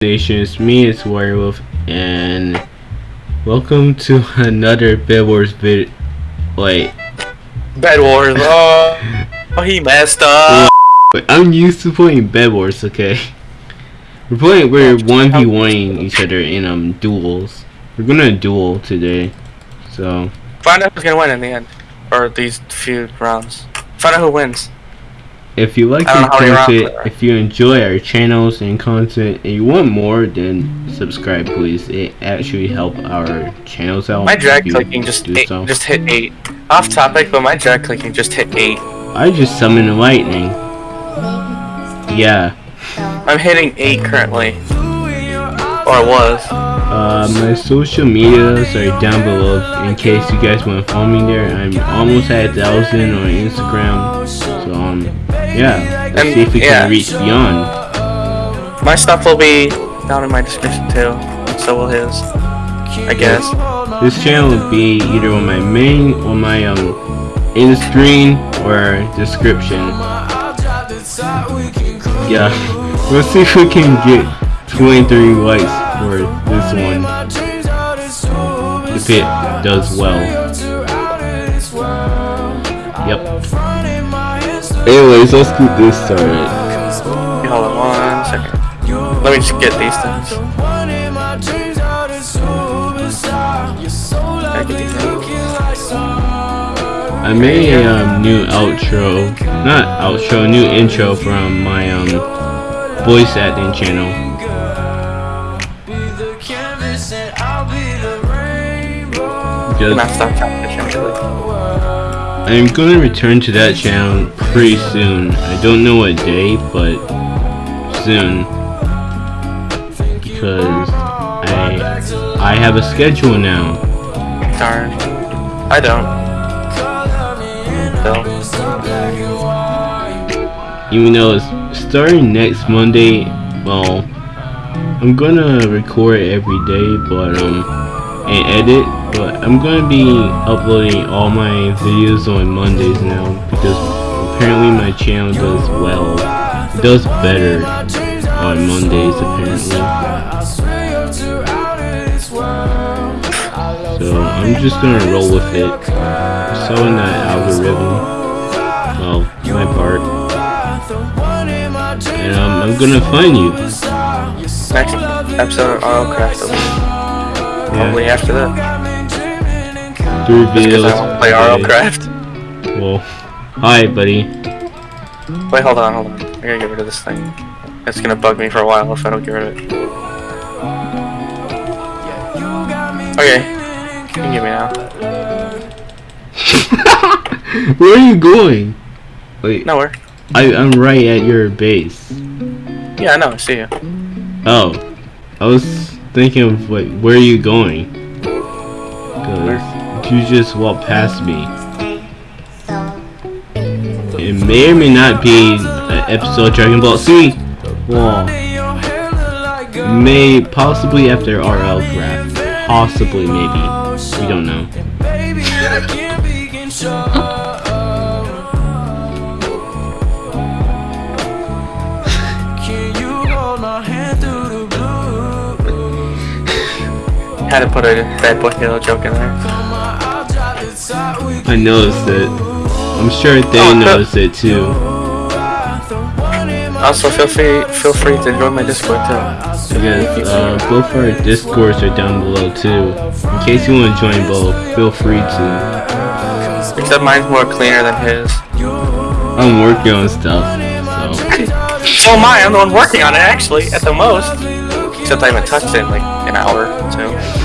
It's me, it's Werewolf, and welcome to another Bed Wars vid. Wait, Bed Wars. Oh, oh, he messed up. wait, I'm used to playing Bed Wars. Okay, we're playing. We're one v oneing each other in um duels. We're gonna duel today, so Find out who's gonna win in the end, or these few rounds. Find out who wins. if you like our know how many rounds content, if you enjoy our channels and content, and you want more, then subscribe, please. It actually help our channels out. My drag clicking just eight, so. just hit eight. Off topic, but my drag clicking just hit eight. I just summoned lightning. Yeah. I'm hitting eight currently, or was. Uh, my social medias are down below in case you guys want to follow me there. I'm almost at a thousand on Instagram. So, um, yeah. Let's And, see if we yeah. can reach beyond. My stuff will be down in my description too. So will his. I guess. This channel will be either on my main or my, um, in the screen or description. Yeah. Let's see if we can get 23 likes for this one. If it does well. Yep. Anyways, let's get this started. Hold on one second. Let me just get these things. Gotta get these things. I made a um, new outro, not outro, a new intro from my um voice acting channel. I'm stop actually. I'm gonna return to that channel pretty soon. I don't know what day, but soon because I I have a schedule now. Darn. I don't. So, even though it's starting next Monday, well, I'm gonna record every day, but um, and edit, but I'm gonna be uploading all my videos on Mondays now because apparently my channel does well, it does better on Mondays apparently. So I'm just gonna roll with it. So in that algorithm, well, my part. And um, I'm gonna find you. next episode of Autocraft will be probably after that. Three Because. I won't play today. Autocraft. Well, hi, buddy. Wait, hold on, hold on. I gotta get rid of this thing. It's gonna bug me for a while if I don't get rid of it. Okay. You can get me now. Where are you going? Wait, Nowhere. I, I'm right at your base. Yeah, I know, I see you. Oh, I was thinking of like, where are you going? Cause you just walked past me. It may or may not be an episode of Dragon Ball Z. Well, may possibly after RL draft. Possibly, maybe. We don't know. Had to put a bad boy hero joke in there. I noticed it. I'm sure they Oh, no. noticed it too. Also, feel free feel free to join my Discord too. I guess uh, both our discords are down below too. In case you want to join both, feel free to. Except mine's more cleaner than his. I'm working on stuff, so So am I. I'm the one working on it actually, at the most. Except I haven't touched it in like an hour or two.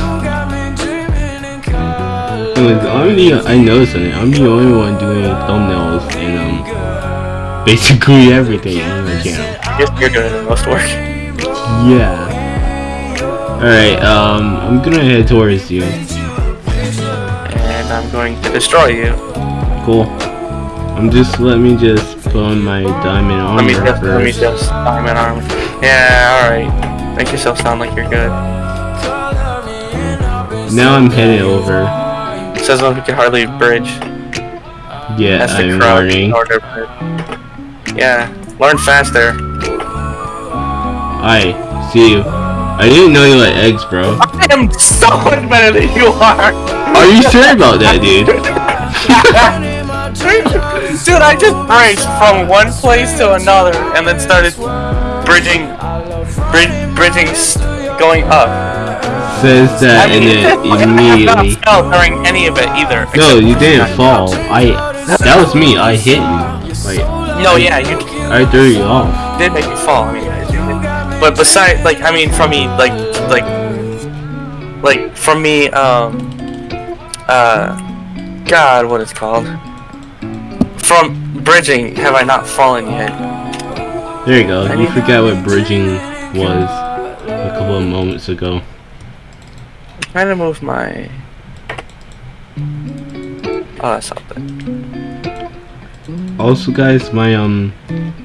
Anyways, I'm the I noticed something. I'm the only one doing thumbnails and um basically everything on my channel. I guess you're doing the most work. Yeah. Alright, um, I'm gonna head towards you. And I'm going to destroy you. Cool. I'm just let me just put on my diamond armor Let me just, let me just, diamond armor. Yeah, alright. Make yourself sound like you're good. Now I'm heading over. Says one who can hardly bridge. Yeah, Has to I'm learning. in bridge. Yeah, learn faster. I see you. I didn't know you like eggs, bro. I am so much better than you are. Are you sure about that, dude? Dude, I just bridged from one place to another and then started bridging, brid- bridging, going up. Says that and I immediately. not fell during any of it either. No, you didn't fall. I. That was me. I hit you. Like No, yeah, you I threw you off. did make you fall. I mean, but besides, like, I mean, from me, like, like, like, from me, um, uh, God, what it's called? From bridging, have I not fallen yet? There you go. I You forgot what bridging was a couple of moments ago. I'm trying to move my. Oh, that's something. Also, guys, my um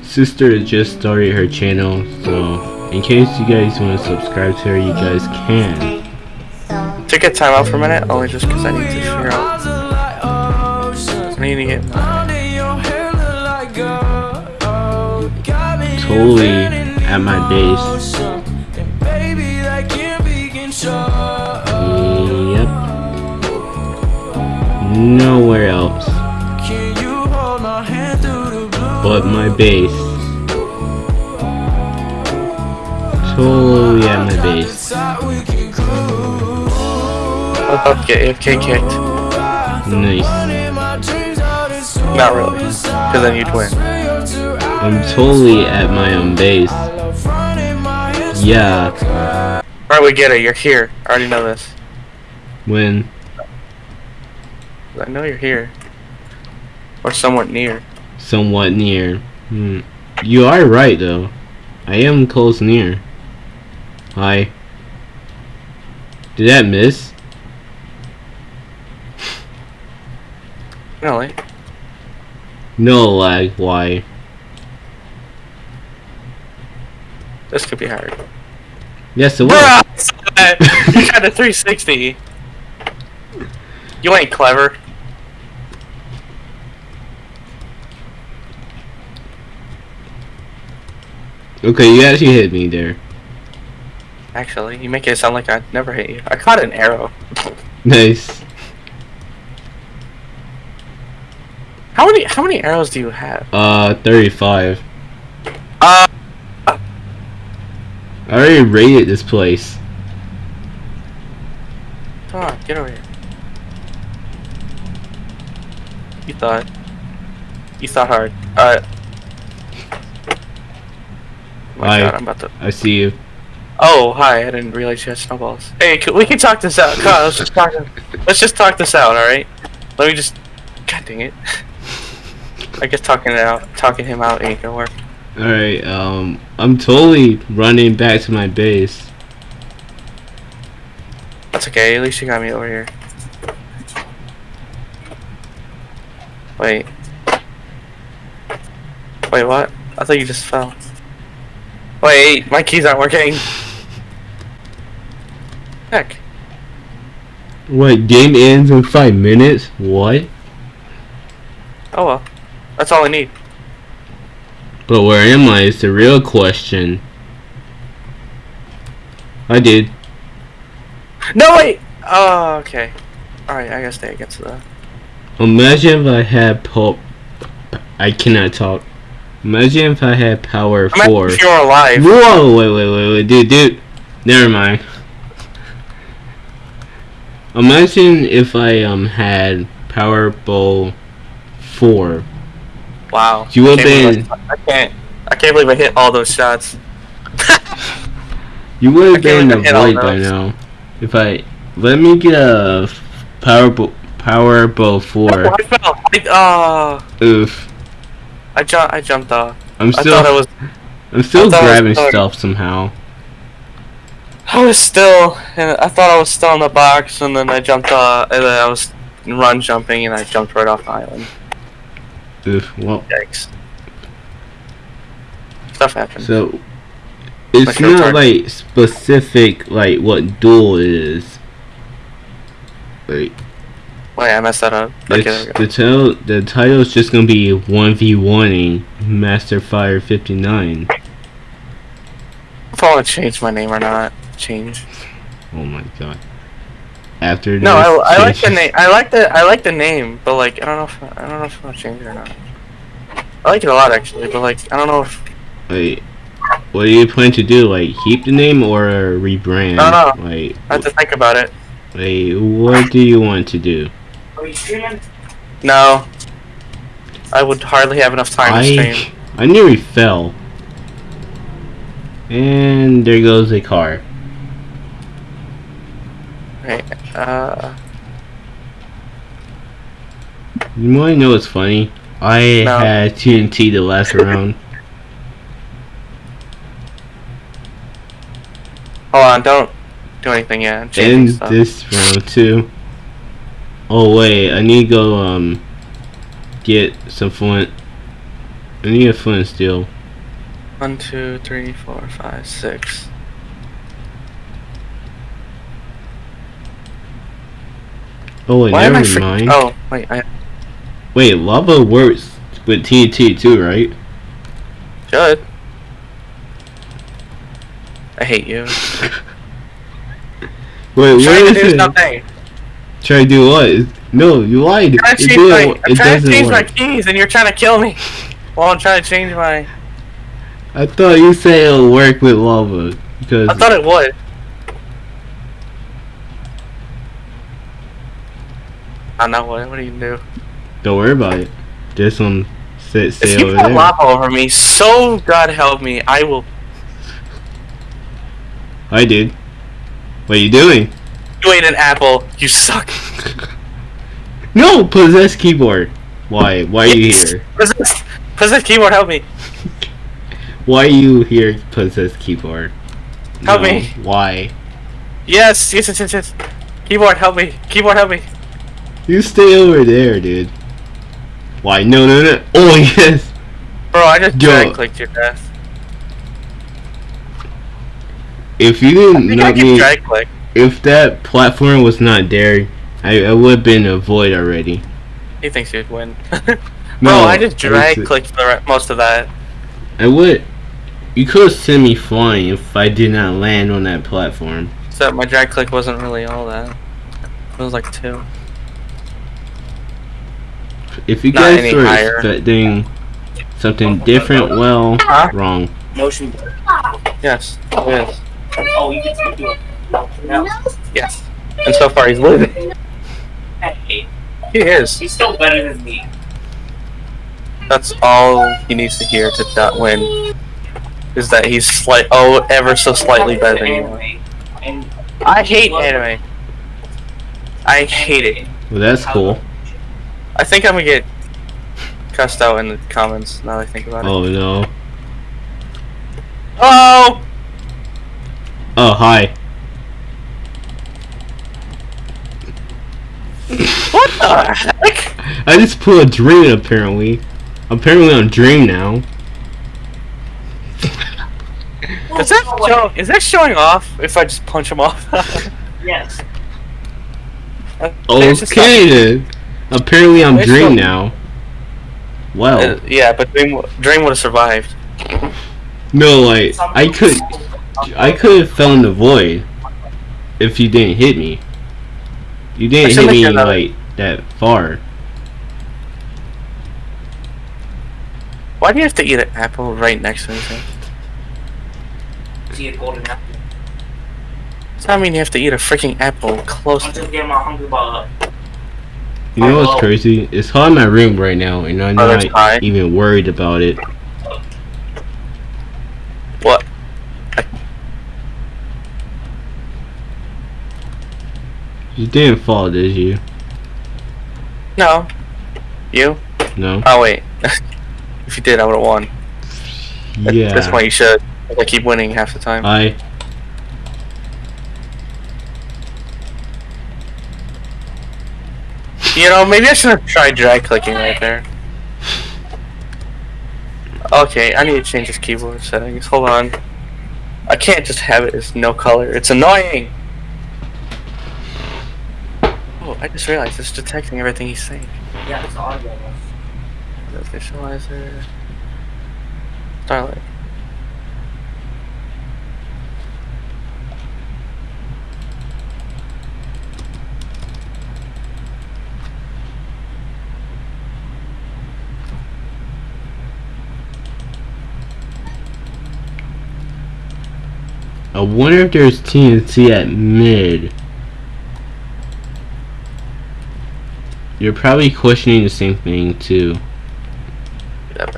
sister just started her channel, so in case you guys want to subscribe to her, you guys can. Take a time out for a minute, only just because I need to figure out. I need to get. Totally at my base. Nowhere else but my base. Totally at my base. I'm about get AFK kicked. Nice. Not really, because then you'd win. I'm totally at my own base. Yeah. Alright, we get it. You're here. I already know this. When I know you're here. Or somewhat near. somewhat near. Hmm. You are right though. I am close near. Hi. Did that miss? Really? No lag. Why? This could be hard. Yes, it was. You tried a 360. You ain't clever. Okay, you actually hit me there. Actually, you make it sound like I never hit you. I caught an arrow. Nice. How many how many arrows do you have? Uh, 35. Uh I already raided this place. come on, get over here. You thought. You thought hard. Uh Oh my Hi. god, I'm about to I see you. Oh, hi, I didn't realize you had snowballs. Hey, c- we can talk this out. Come on, let's just talk let's just talk this out, alright? Let me just God dang it. I guess talking it out talking him out ain't gonna work. Alright, um, I'm totally running back to my base. That's okay, at least you got me over here. Wait. Wait, what? I thought you just fell. Wait, my keys aren't working. Heck. What, game ends in 5 minutes? What? Oh well. That's all I need. But where am I is the real question. I did. No wait! Oh, okay. Alright, I gotta stay against the Imagine if I had pulp. I cannot talk. Imagine if I had power 4. if you're alive. Whoa, wait, wait, wait, wait, dude, dude. Never mind. Imagine if I um had Power Bowl 4. Wow. You would've been- I can't I can't believe I hit all those shots. You would have been hit all avoid by now. If I let me get a Power Bowl Power Bowl 4. Oh, I fell. I, uh, Oof. I jumped. I jumped off. I'm I still thought I was. I'm still I was grabbing stuff somehow. I was still. And I thought I was still in the box, and then I jumped. off. and then I was run jumping, and I jumped right off the island. Oof. Well, Yikes. Stuff happens. so it's Like not like specific like what duel is. Like Wait, I messed that up. Okay, there we go. the title the title is just gonna be one v one Master Fire fifty nine. If I want to change my name or not. Change. Oh my god. After No, I, I like the name. I like the I like the name, but like I don't know if I don't know if I want to change it or not. I like it a lot actually, but like I don't know if Wait, what do you plan to do? Like keep the name or rebrand? No, no. Like, I have to think about it. like what do you want to do? Are you streaming? No, I would hardly have enough time to I stream. I nearly fell. And there goes a car. Right. Uh, You wanna know what's funny? I No. had TNT the last round. hold on, don't do anything yet. And this round too. Oh wait, I need to go um get some flint. I need a flint steel. One, two, three, four, five, six. Oh wait, Why am I never mind. Oh, wait, I Wait, lava works with TNT too, right? should. I hate you. Wait, where is it? something. Try to do what? No, you lied. I'm trying to change my, I'm trying to change my keys, and you're trying to kill me. While I'm trying to change my. I thought you said it'll work with lava because I thought it would. I know what. What do you do? don't worry about it. Some set If stay you over put there. lava over me, so God help me, I will. I did. What are you doing? You ate an apple. You suck. No, possess keyboard. Why? Why are you here? Possess, possess keyboard. Help me. Why are you here, possess keyboard? Help No, me. Why? Yes, yes, yes, yes, yes. Keyboard, help me. Keyboard, help me. You stay over there, dude. Why? No, no, no. Oh yes. Bro, I just Yo. drag clicked your death. If you didn't think I can me, drag click. If that platform was not there, I, I would have been a void already. He thinks you'd win. No, Bro, I just drag clicked the re- most of that. I would. You could have sent me flying if I did not land on that platform. Except my drag click wasn't really all that. It was like two. If you Not guys any were higher. expecting something different, well, Huh? wrong. Motion. Yes, it is. Oh, you can do it. No, no. Yes. And so far he's losing. Hey, He is. he's still better than me. That's all he needs to hear to not win. Is that he's slight oh ever so slightly better than you. And I hate anime. I hate it. Well, that's cool. I think I'm gonna get cussed out in the comments now that I think about it. Oh no. Oh! Oh hi. What the heck? I just put a dream apparently. Apparently I'm dream now. Is that show, is that showing off if I just punch him off? yes. I think it's just Okay then. Apparently I'm Wait, dream now. Well, Uh, yeah, but Dream, Dream would have survived. no, like I could, I could have fell in the void if you didn't hit me. You didn't should hit me another- like that far. Why do you have to eat an apple right next to anything? See a golden apple. Does that mean you have to eat a freaking apple close I'm to just getting my hungry bar up. You know what's crazy? It's hot in my room right now, and I'm Oh, not even worried about it. what? You didn't fall, did you? No. You? No. Oh wait. if you did, I would have won. At Yeah. this point, you should. I keep winning half the time. I. You know, maybe I should have tried drag clicking right there. Okay, I need to change this keyboard settings. Hold on. I can't just have it as no color. It's annoying. Oh, I just realized it's detecting everything he's saying. Yeah, it's audio. Visualizer. Starlight. I wonder if there's TNT at mid. You're probably questioning the same thing too. Yep.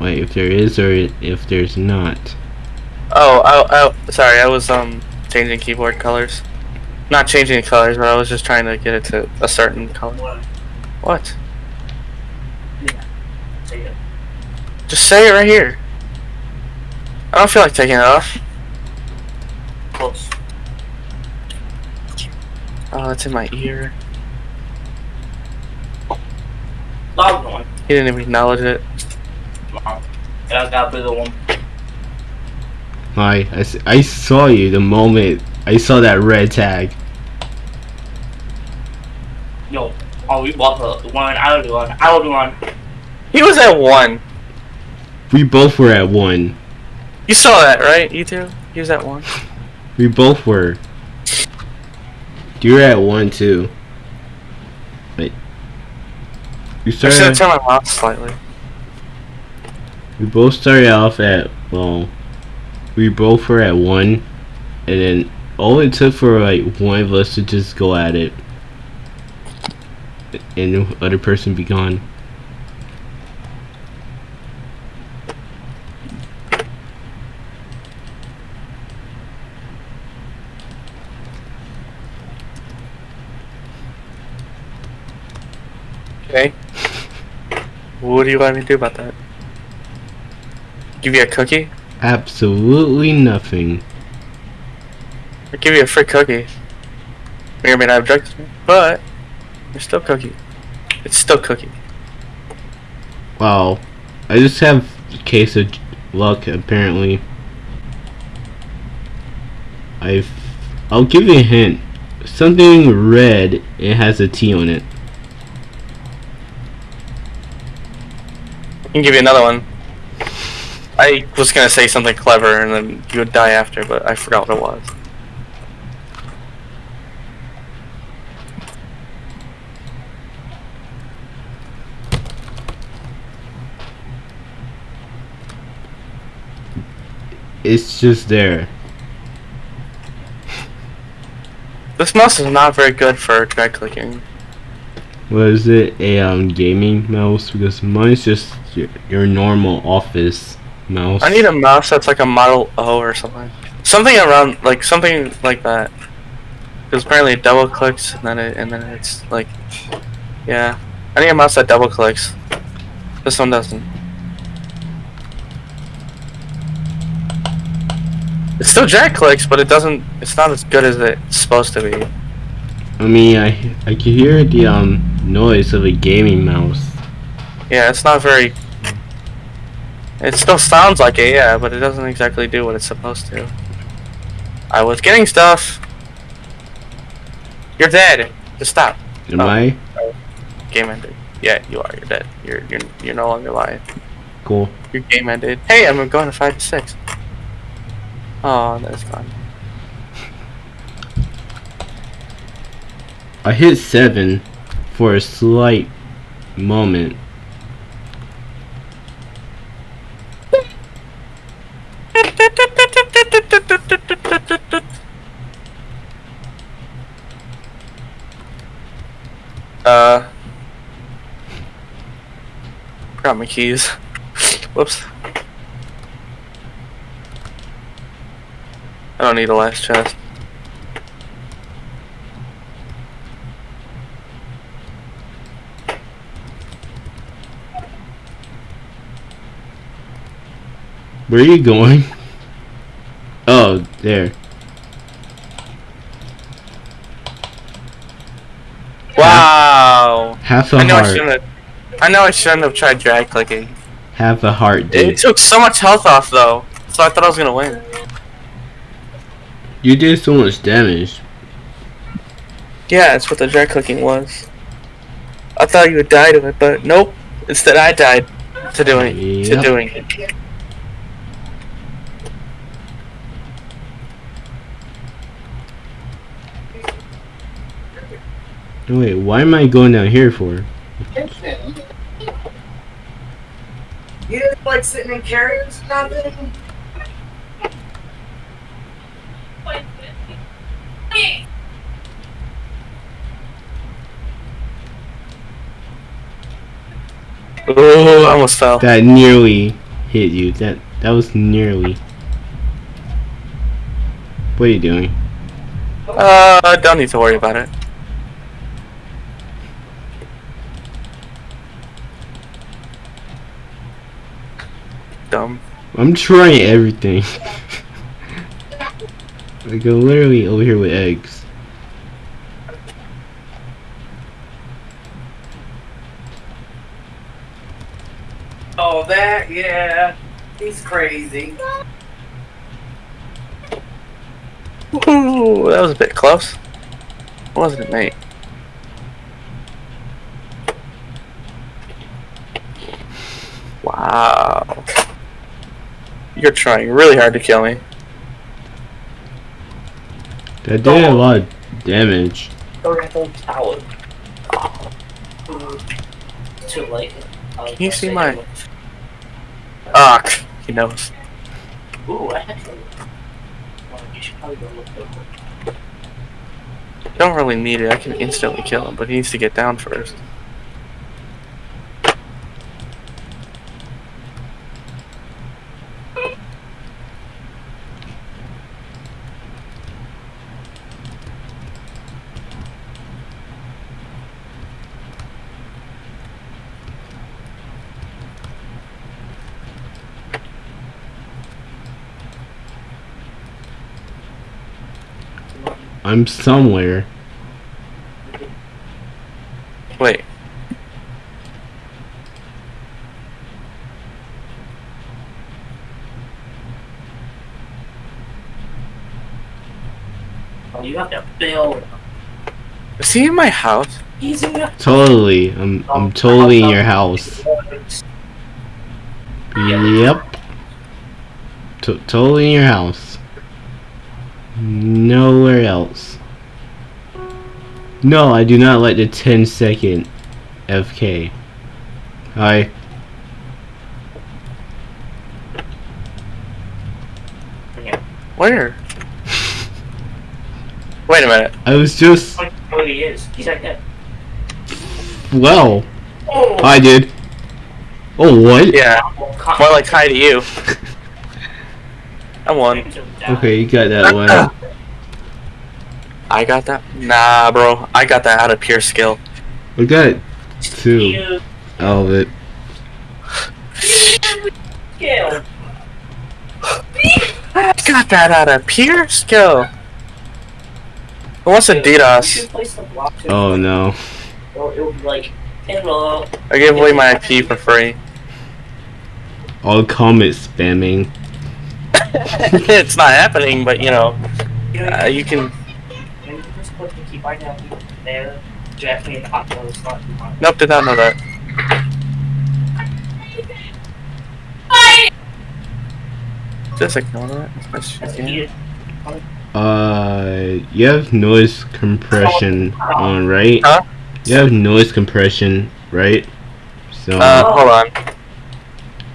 Wait, if there is or if there's not. Oh, I, I, sorry, I was um changing keyboard colors. Not changing the colors, but I was just trying to get it to a certain color. What? What? Say it. Just say it right here. I don't feel like taking it off. Close. Oh, it's in my ear. Log one. He didn't even acknowledge it. Wow. Yeah, I got a bigger one. I, I, s- I saw you the moment I saw that red tag. Yo. Oh, we bought the one. I would do one. I would do one. He was at one. We both were at one. You saw that, right? You two? He was at one. We both were. You were at one too. Wait. You I should have started. my mouse slightly. We both started off at well. We both were at one, and then all it took for like one of us to just go at it, and the other person be gone. Okay. What do you want me to do about that? Give you a cookie? Absolutely nothing. Or give you a free cookie? May or may not object to me, but you're still cookie. It's still cookie. Wow. I just have a case of luck apparently. I've I'll give you a hint. Something red, it has a T on it. Can give you another one. I was gonna say something clever and then you would die after, but I forgot what it was. It's just there. This mouse is not very good for drag clicking. Was it a um gaming mouse? Because mine's just your, your normal office mouse. I need a mouse that's like a Model O or something. Something around like something like that. Because apparently it double clicks and then it and then it's like yeah. I need a mouse that double clicks. This one doesn't. It still jack clicks, but it doesn't it's not as good as it's supposed to be. I mean, I I can hear the um noise of a gaming mouse. Yeah, it's not very it still sounds like it, yeah, but it doesn't exactly do what it's supposed to. I was getting stuff. You're dead. Just stop. Am Oh. I? Game ended. Yeah, you are. You're dead. You're you're you're no longer alive. Cool. Your game ended. Hey, I'm going to five to six. Oh, that's gone. I hit seven for a slight moment. Uh, forgot my keys. Whoops. I don't need a last chest. Where are you going? Oh, there. Wow. Half a I know I heart. shouldn't have. I know I shouldn't have tried drag clicking. Half a heart, It dude. took so much health off though, so I thought I was gonna win. You did so much damage. Yeah, that's what the drag clicking was. I thought you would die to it, but nope. Instead, I died to doing to doing it. Wait, why am I going down here for? You didn't like sitting in carriers or nothing? Oh, I almost fell. That nearly hit you. That that was nearly. What are you doing? Uh, don't need to worry about it. Dumb. I'm trying everything. like I'm literally over here with eggs. Oh, that, yeah. He's crazy. Ooh, that was a bit close. Wasn't it, mate? Wow. You're trying really hard to kill me. That did a lot of damage. Go to the whole tower. Too late. Can you see my- Ah, he knows. Ooh, actually. Well, you should probably go look over. Don't really need it. I can instantly kill him, but he needs to get down first. I'm somewhere. Wait. Oh, you have to build. Is he in my house? He's in your Totally. I'm I'm totally in your house. Yep. T- totally in your house. Nowhere else. No, I do not like the 10 second FK. Hi. Where? Wait a minute. I was just Oh, he is. He's like that. well. Oh, I did. Oh what? Yeah, more like hi to you. I won. Okay, you got that one. I got that? Nah, bro. I got that out of pure skill. We got two out of it. Yeah. I got that out of pure skill. Who wants a DDoS? the block. Oh no. Or it would be like, hello. I gave away my IP for free. All comment spamming. it's not happening, but you know, You uh, you can. Maybe you just put the key right down there. Directly in the hot water slot. Nope, did not know that. Just ignore that. That's- That's yeah. needed. Uh, you have noise compression on, right? Huh? You have noise compression, right? So Uh, hold on.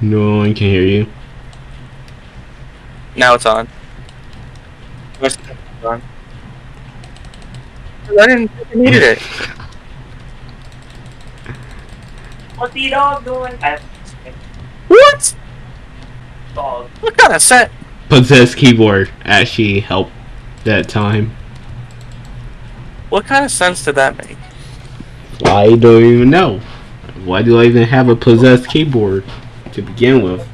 no one can hear you. Now it's on. It's on. I didn't think I needed it. What's the dog doing? What? dog. What kind of set? Possessed keyboard actually helped that time. What kind of sense did that make? I don't even know. Why do I even have a possessed keyboard to begin with?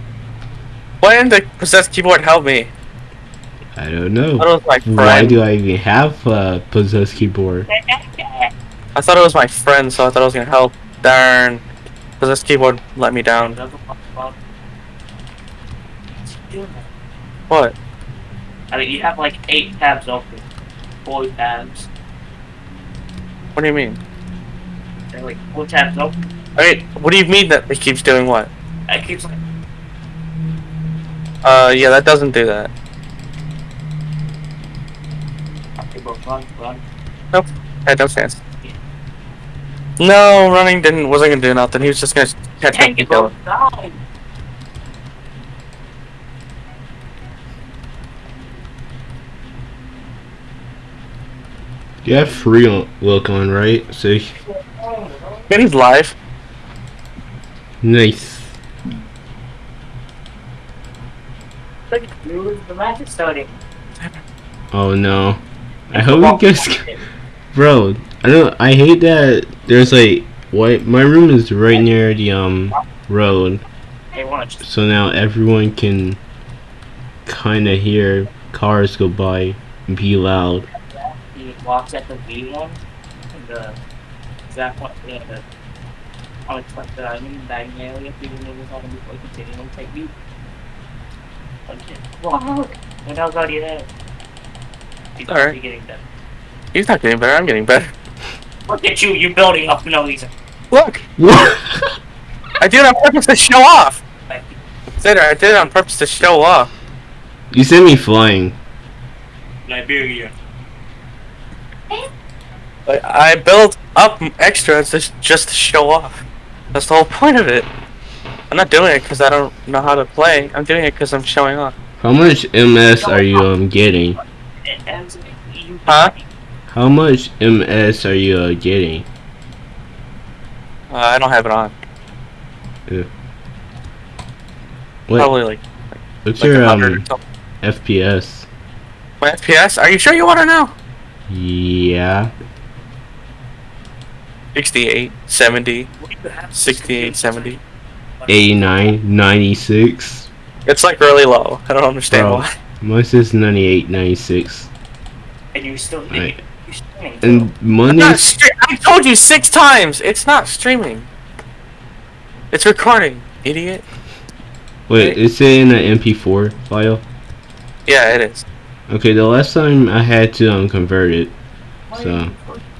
Why didn't the possessed keyboard help me? I don't know. I thought it was my friend. Why do I even have a possessed keyboard? I thought it was my friend, so I thought it was gonna help. Darn. Possessed keyboard let me down. What? I mean, you have like eight tabs open. Four tabs. What do you mean? And like four tabs open. I mean, what do you mean that it keeps doing what? It keeps like Uh, yeah, that doesn't do that. okay, bro, run, run. Had no chance. No, running didn't wasn't gonna do nothing. He was just gonna catch Dang me and it, kill him. die. You have free look on, right? See? Man, he's live. nice. Look, lose the match starting. Oh no. I hope you guys, bro. I don't. I hate that. There's like what? My room is right near the um road, so now everyone can kind of hear cars go by and be loud. He walks at the V one, the exact one, yeah, the unexpected item diagonal area, people know what's on before continuing to take me. Okay. Wow. When I was already there. He's Alright. getting better. He's not getting better. I'm getting better. Look at you, you're building up for no reason. Look, What? I did it on purpose to show off. Like, I did it on purpose to show off. you sent me flying. Liberia. I built up extras just just to show off. That's the whole point of it. I'm not doing it because I don't know how to play. I'm doing it because I'm showing off. How much MS are you um getting? Huh? How much MS are you uh, getting? Uh, I don't have it on. What? Probably like, What's like your um. FPS? My FPS? Are you sure you want to know? Yeah. 68, 70, What do you have? 68, 70. 89, 96. It's like really low. I don't understand Bro. why. Mine says 98, 96. And you still Right. you streaming. And I'm Mondays. I told you six times. It's not streaming. It's recording, idiot. Wait, is it in an MP4 file? Yeah, it is. Okay, the last time I had to um convert it. So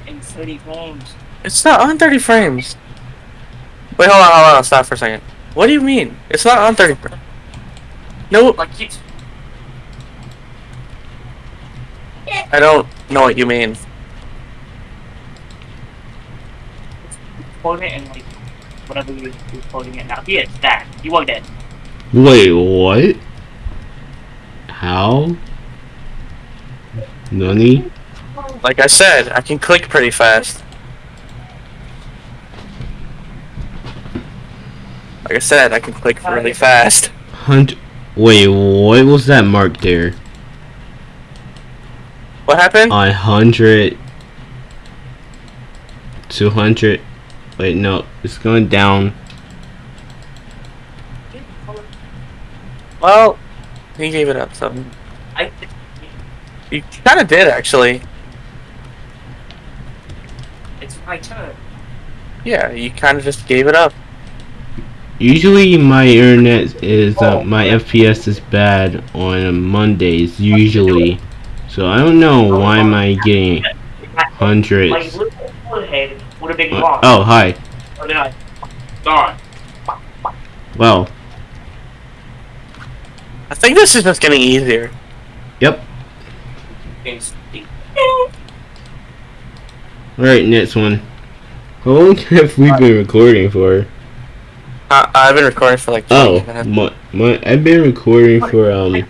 in 30 frames. It's not on 30 frames. Wait, hold on, hold on, stop for a second. What do you mean? It's not on 30. No, Like you I don't know what you mean. quote it and like whatever you you're quoting it now. Here, that. You are dead. wait, what? How? Nani? Like I said, I can click pretty fast. Like I said, I can click really fast. Hunt. Wait, what was that mark there? What happened? A hundred. Two hundred. Wait, no, it's going down. Well, he gave it up, so. I You kind of did, actually. it's my turn. Yeah, you kind of just gave it up. Usually my internet is uh, my FPS is bad on Mondays usually, so I don't know why am I getting My hundreds. little forehead would have been Uh. Oh hi, Or did I? Gone. well, I think this is just getting easier. yep. All right, next one. How long have we been recording for? I- I've been recording for like 20 Oh, minutes. my, my I've been recording for um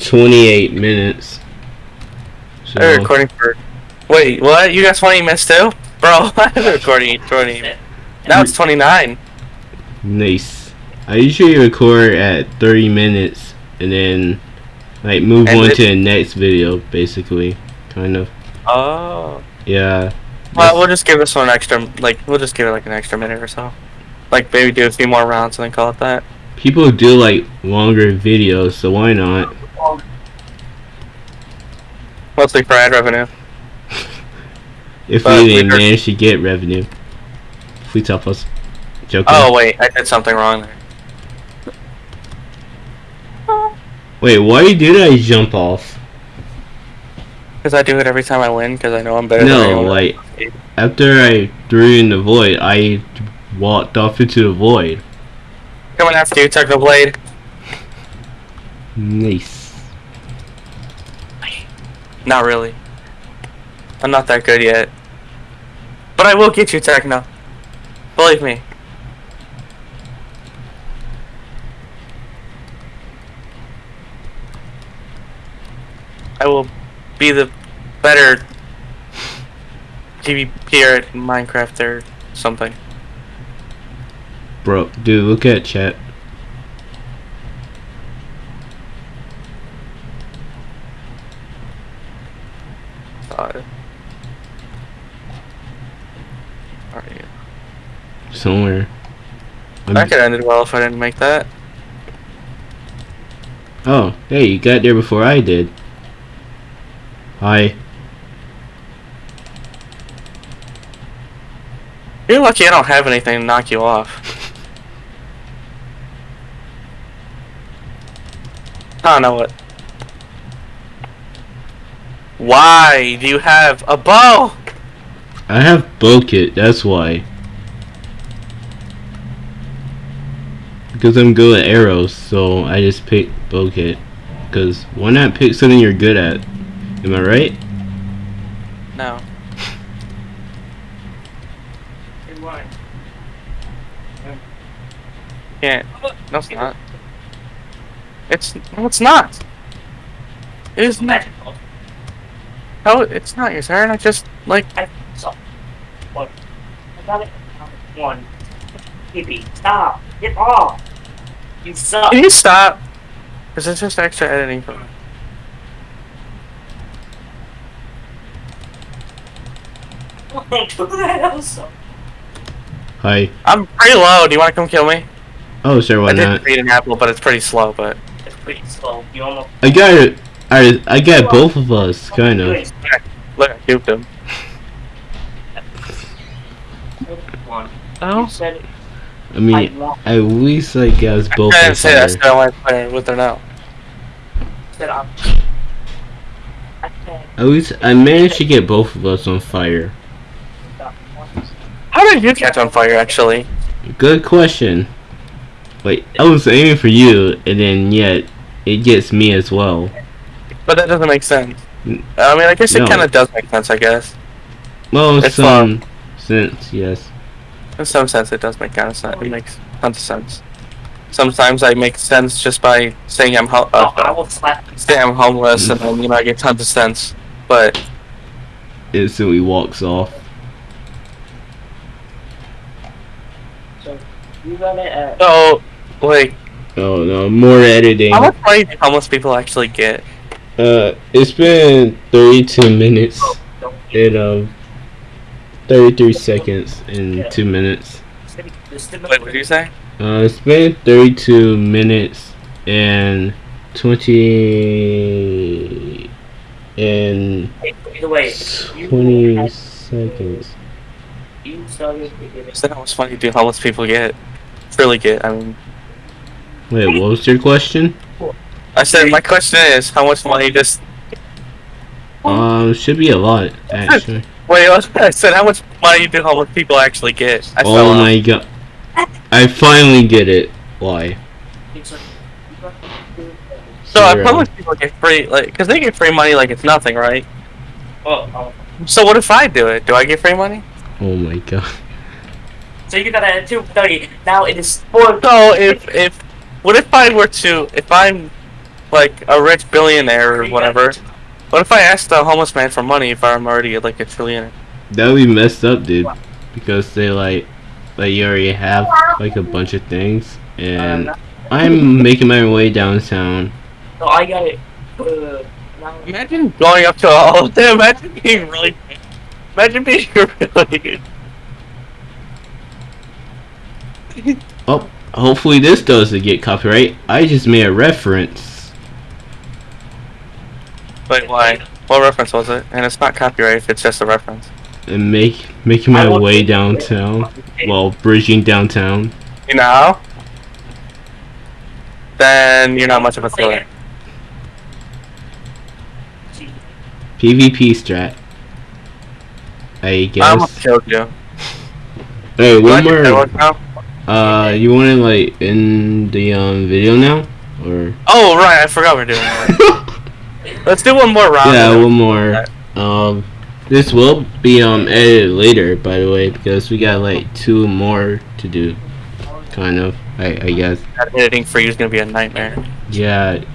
28 minutes. I've been recording for. Wait, what? You got 20 minutes too? Bro, I've been recording 20. Now it's 29. nice. I usually record at 30 minutes and then like move And on to the next video, basically, kind of. Oh. Yeah. Well, we'll just give this one an extra, like, we'll just give it like an extra minute or so. Like, maybe do a few more rounds and then call it that. People do like longer videos, so why not? Mostly for ad revenue. If But we even manage to get revenue. Please help us. Joking. Oh, wait, I did something wrong there. Wait, why did I jump off? Because I do it every time I win, because I know I'm better than No, like after I threw in the void, I walked off into the void. Coming after you, Technoblade. Nice. Not really. I'm not that good yet. But I will get you, Techno. Believe me. I will be the better PvPer at Minecraft or something. Bro, dude, look at chat. Somewhere. I'm- That could have ended well if I didn't make that. oh, hey, you got there before I did. Hi. You're lucky I don't have anything to knock you off. I don't know what. Why do you have a bow? I have bow kit, that's why. Because I'm good at arrows, so I just pick bow kit. Because why not pick something you're good at? Am I right? No. Good one. Can't. No, it's not. It's no, it's not. It is not. Magical. No, it's not your turn. I just like. I saw. What? I got it. One. Hippie, stop. Get off. You suck. Can you stop? Is this just extra editing for me. Do that also. Hi. I'm pretty low. Do you want to come kill me? Oh, sure, why I did not? create an apple, but it's pretty slow. But It's pretty slow. You almost. I got it. I, I got both of us, kind of. look, I cubed him. One. Oh. You said it. I mean, want. at least I guess both I of didn't say that. I us. said I want to play with her now. Said I'm. I. At least I managed to get both of us on fire. How did you catch on fire? Actually, Good question. Wait, I was aiming for you, and then yet it gets me as well. but that doesn't make sense. I mean, I guess it No. kind of does make sense. I guess Well, It's some sense, yes. in some sense it does make kind of sense. It makes tons of sense. Sometimes I make sense just by saying I'm ho- Oh, I uh, will slap. say I'm homeless, and then you know I get tons of sense. But Instantly walks off. So you got it at. so, like, Oh no, more editing. how much money do homeless people actually get? Uh, it's been 32 minutes and um, 33 seconds and 2 minutes. Wait, what did you say? Uh, it's been 32 minutes and 20 and Either way, you 20 had- seconds. You started to get I said how much money do homeless people get? Really get? I mean, Wait, what was your question? I said my question is how much money just Um, should be a lot actually. wait. I said how much money do homeless people actually get? I Oh off. my god. I finally get it. Why? So Zero. homeless people get free, like, because they get free money like it's nothing, right? Oh, oh. So what if I do it? Do I get free money? Oh my god. So you got that at two thirty. Now it is four. So if if what if I were to if I'm like a rich billionaire or whatever? What if I asked a homeless man for money if I'm already like a trillionaire? That would be messed up, dude. Because they like, like you already have like a bunch of things, and I'm making my way downtown. So I got it. Uh, Imagine going up to all of them. Imagine being really. Imagine being really. Oh, hopefully this doesn't get copyright. I just made a reference. Wait, why? What reference was it? And it's not copyright if it's just a reference. And make making my way downtown. Well, bridging downtown. You know? Then you're not much of a thriller. PvP strat. I guess. I almost killed you. Hey, one more. That one now? Uh, you want to like end the um video now, or? Oh right, I forgot we're doing that. Let's do one more round. yeah, one more. Um, this will be um edited later, by the way, because we got like two more to do. Kind of, I I guess. That editing for you is gonna be a nightmare. Yeah, it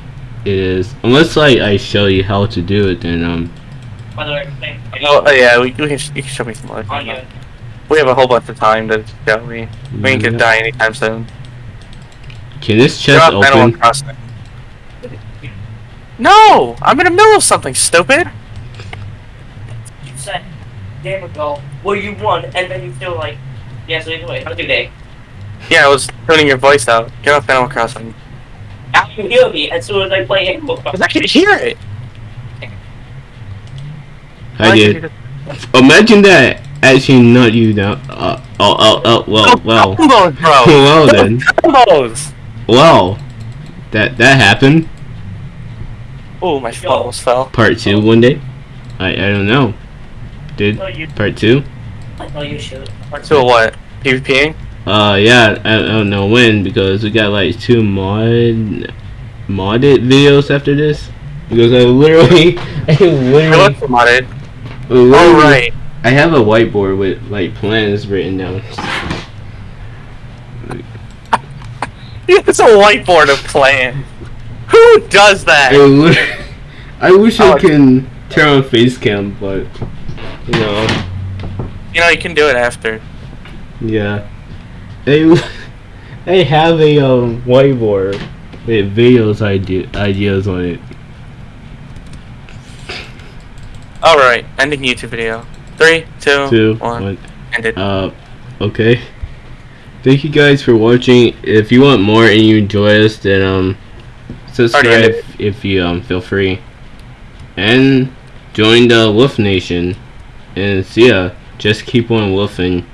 is. Unless like I show you how to do it, then um. By the way, thank Oh, oh, yeah, we, we can you can show me some other on time. you. We have a whole bunch of time to show me. We ain't gonna die anytime soon. Can this chest up, Animal open? Crossing. No! I'm in the middle of something stupid! You said game ago, well you won, and then you feel like, yeah. So anyway, have a good day. Yeah, I was tuning your voice out. Get off Animal Crossing. Now you hear me as soon as I play Animal Because Crossing. I can hear it! I Why did. can't you Imagine that actually not you now. Uh, oh, oh, oh, well, well. Combos, bro! well then. Combos! Well, that that happened. Oh, my phone almost fell. Part two one day. I I don't know. Did No, you, part two? no, you should. So what? PvPing? Uh, yeah. I, I don't know when because we got like two mod modded videos after this. Because I literally, I I literally, looked modded. literally Oh, right. I have a whiteboard with like plans written down. It's a whiteboard of plans. Who does that? I wish Oh, I can turn on face cam, but you know, You know, you can do it after. yeah. They they have a um, whiteboard with videos idea ideas on it. Alright, ending YouTube video. Three, two, Two, one. one. Ended. Uh, okay. Thank you guys for watching. If you want more and you enjoy us, then um, subscribe if you um feel free, and join the Wolf Nation. And see ya. Just keep on wolfing.